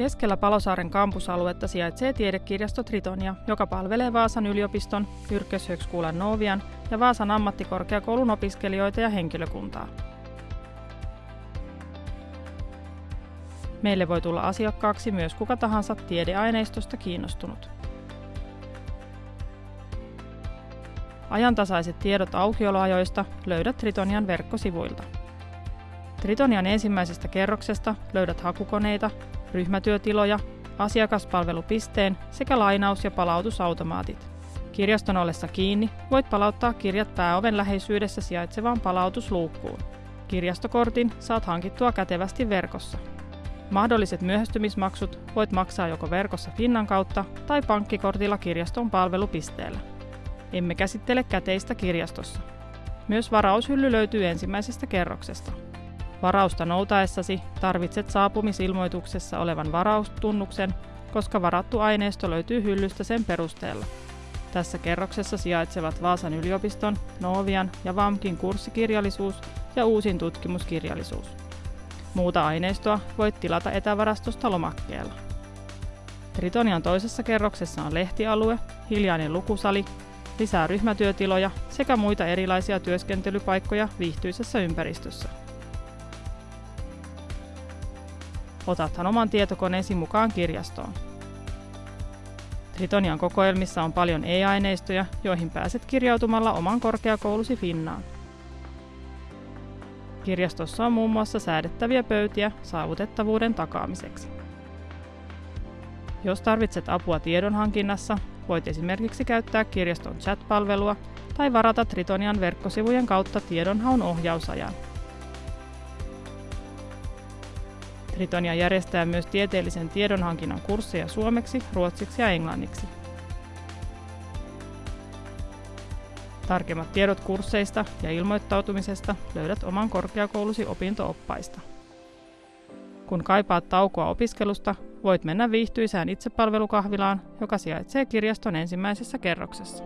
Keskellä Palosaaren kampusaluetta sijaitsee tiedekirjasto Tritonia, joka palvelee Vaasan yliopiston, Yrköshögskolan Novian ja Vaasan ammattikorkeakoulun opiskelijoita ja henkilökuntaa. Meille voi tulla asiakkaaksi myös kuka tahansa tiedeaineistosta kiinnostunut. Ajantasaiset tiedot aukioloajoista löydät Tritonian verkkosivuilta. Tritonian ensimmäisestä kerroksesta löydät hakukoneita, ryhmätyötiloja, asiakaspalvelupisteen sekä lainaus- ja palautusautomaatit. Kirjaston ollessa kiinni voit palauttaa kirjat pääoven läheisyydessä sijaitsevaan palautusluukkuun. Kirjastokortin saat hankittua kätevästi verkossa. Mahdolliset myöhästymismaksut voit maksaa joko verkossa Finnan kautta tai pankkikortilla kirjaston palvelupisteellä. Emme käsittele käteistä kirjastossa. Myös varaushylly löytyy ensimmäisestä kerroksesta. Varausta noutaessasi tarvitset saapumisilmoituksessa olevan varaustunnuksen, koska varattu aineisto löytyy hyllystä sen perusteella. Tässä kerroksessa sijaitsevat Vaasan yliopiston, Novian ja VAMKin kurssikirjallisuus ja uusin tutkimuskirjallisuus. Muuta aineistoa voit tilata etävarastosta lomakkeella. Tritonian toisessa kerroksessa on lehtialue, hiljainen lukusali, lisää ryhmätyötiloja sekä muita erilaisia työskentelypaikkoja viihtyisessä ympäristössä. Otathan oman tietokoneesi mukaan kirjastoon. Tritonian kokoelmissa on paljon e-aineistoja, joihin pääset kirjautumalla oman korkeakoulusi Finnaan. Kirjastossa on muun muassa säädettäviä pöytiä saavutettavuuden takaamiseksi. Jos tarvitset apua tiedonhankinnassa, voit esimerkiksi käyttää kirjaston chat-palvelua tai varata Tritonian verkkosivujen kautta tiedonhaun ohjausajan. Tritonia järjestää myös tieteellisen tiedonhankinnan kursseja suomeksi, ruotsiksi ja englanniksi. Tarkemmat tiedot kursseista ja ilmoittautumisesta löydät oman korkeakoulusi opinto-oppaista. Kun kaipaat taukoa opiskelusta, voit mennä viihtyisään itsepalvelukahvilaan, joka sijaitsee kirjaston ensimmäisessä kerroksessa.